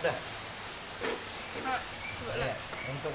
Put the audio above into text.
Udah. Nah, untuk